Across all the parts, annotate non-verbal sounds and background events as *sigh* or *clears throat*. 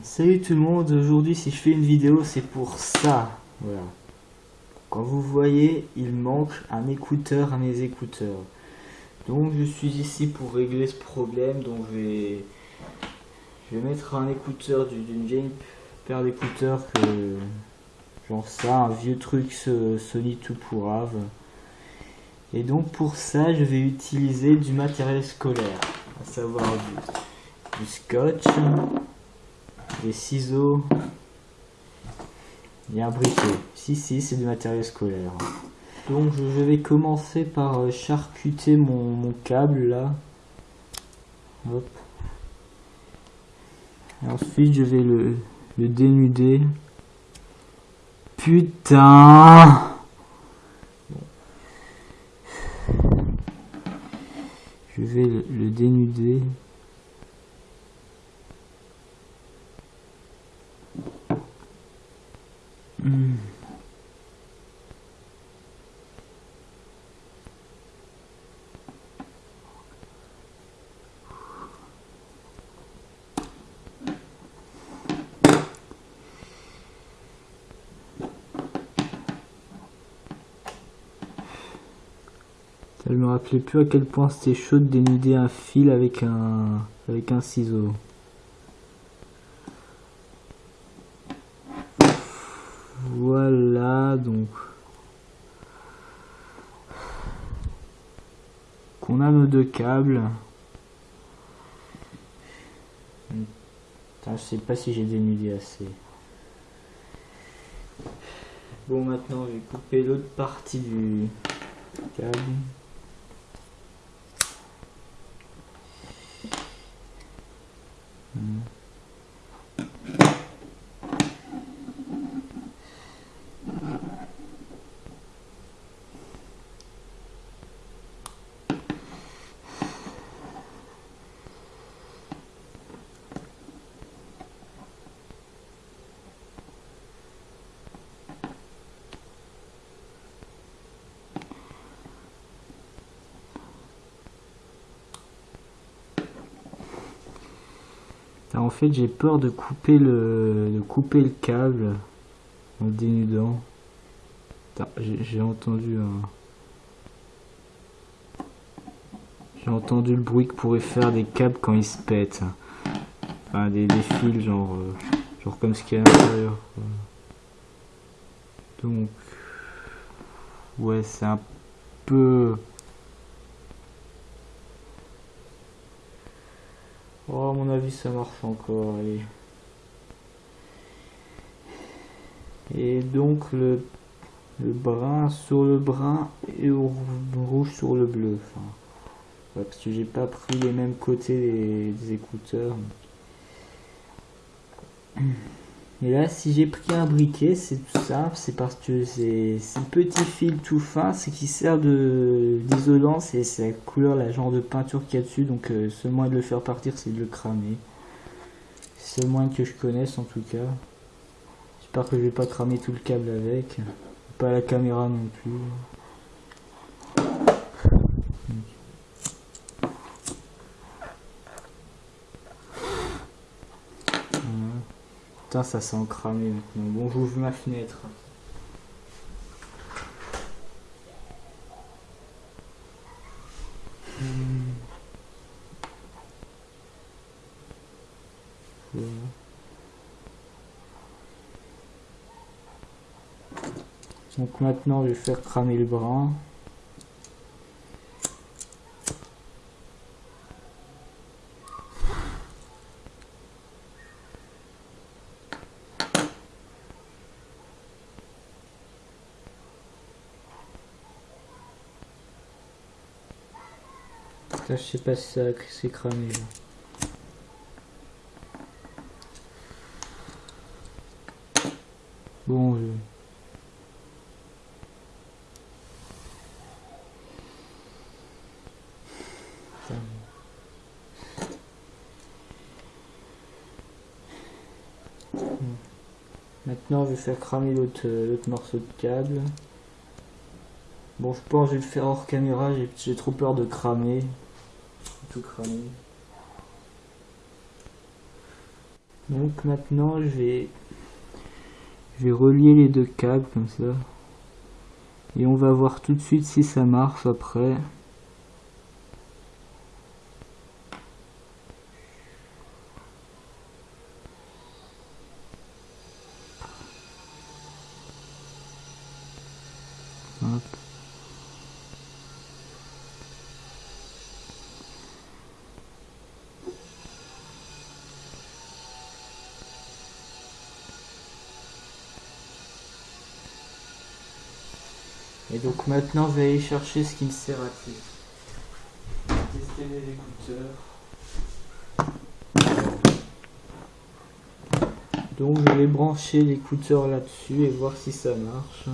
Salut tout le monde, aujourd'hui si je fais une vidéo c'est pour ça, voilà. Quand vous voyez, il manque un écouteur à mes écouteurs. Donc je suis ici pour régler ce problème, donc je vais, je vais mettre un écouteur d'une vieille paire d'écouteurs que, genre ça, un vieux truc Sony tout pourrave. Et donc pour ça je vais utiliser du matériel scolaire, à savoir du scotch, des ciseaux et un briquet. Si, si, c'est du matériel scolaire. Donc je vais commencer par euh, charcuter mon, câble là. Hop. ensuite je vais le, le dénuder. Putain Je vais le dénuder. Je me rappelais plus à quel point c'était chaud de dénuder un fil avec un avec un ciseau. Voilà donc qu'on a nos deux câbles. je sais pas si j'ai dénudé assez. Bon maintenant je vais couper l'autre partie du câble. Mm. En fait, j'ai peur de couper le, de couper le câble en dénudant. J'ai entendu un... J'ai entendu le bruit que pourrait faire des câbles quand ils se pètent. Enfin, des, fils, genre, euh, genre comme ce qu'il y a à l'intérieur. Donc, ouais, c'est un peu... Oh, à mon avis, ça marche encore. Et donc, le, le brun sur le brun et le rouge sur le bleu. Enfin, parce que j'ai pas pris les mêmes côtés des écouteurs. *clears throat* Et là, si j'ai pris un briquet, c'est tout simple, c'est parce que c'est un petit fil tout fin, c'est qui sert d'isolant, c'est la couleur, la genre de peinture qu'il y a dessus, donc euh, seul moyen de le faire partir, c'est de le cramer. C'est le moyen que je connaisse en tout cas. J'espère que je vais pas cramer tout le câble avec, pas la caméra non plus. Ça s'est encramé maintenant. Bon, j'ouvre ma fenêtre. Donc maintenant, je vais faire cramer le brin. Je sais pas si ça s'est cramé. Bon, je... Maintenant, je vais faire cramer l'autre morceau de câble. Bon, je pense que je vais le faire hors caméra, j'ai trop peur de cramer cramé. Donc maintenant je vais je vais relier les deux câbles comme ça. Et on va voir tout de suite si ça marche après. Et donc maintenant je vais aller chercher ce qui me sert à Tester les écouteurs. Donc je vais brancher l'écouteur là-dessus et voir si ça marche.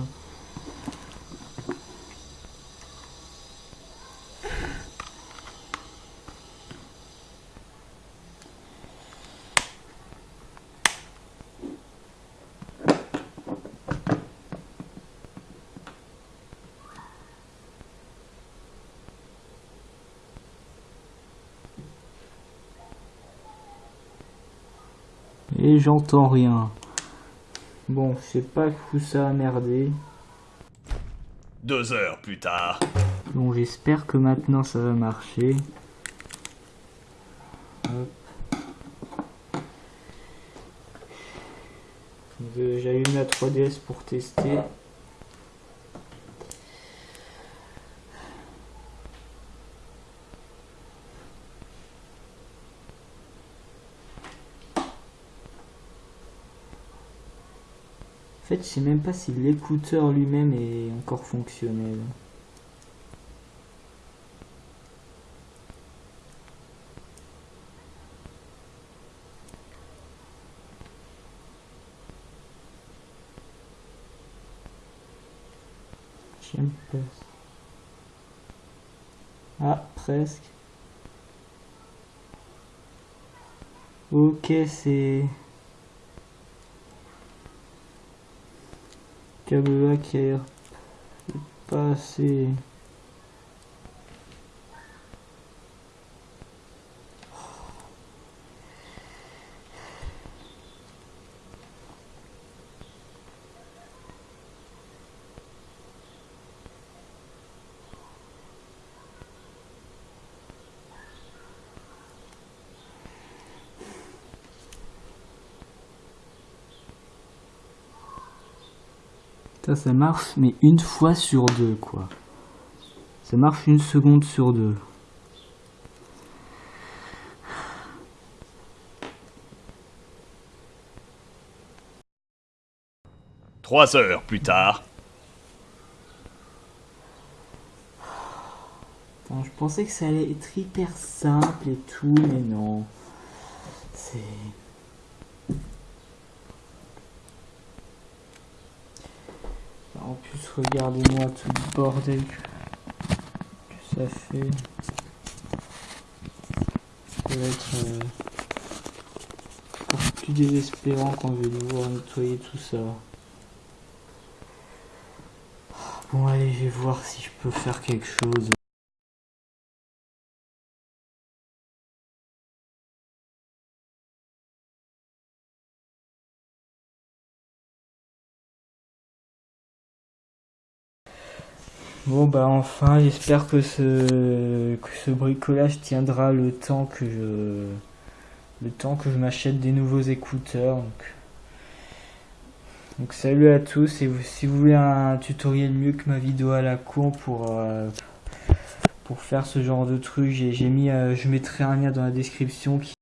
Et j'entends rien. Bon, je sais pas où ça a merdé. Deux heures plus tard. Bon, j'espère que maintenant ça va marcher. J'allume la 3DS pour tester. Fait, je sais même pas si l'écouteur lui-même est encore fonctionnel. J'aime pas. Ah, presque. Ok, c'est... qui a pas assez Ça, ça marche, mais une fois sur deux, quoi. Ça marche une seconde sur deux. Trois heures plus tard. je pensais que ça allait être hyper simple et tout, mais non. C'est... En plus, regardez-moi tout le bordel que, ça fait. Ça va être euh, plus désespérant quand je vais devoir nettoyer tout ça. Bon allez, je vais voir si je peux faire quelque chose. Bon bah enfin j'espère que ce, que ce bricolage tiendra le temps que je le temps que je m'achète des nouveaux écouteurs. Donc, donc salut à tous et si vous voulez un tutoriel mieux que ma vidéo à la con pour euh, pour faire ce genre de truc, j'ai mis euh, je mettrai un lien dans la description qui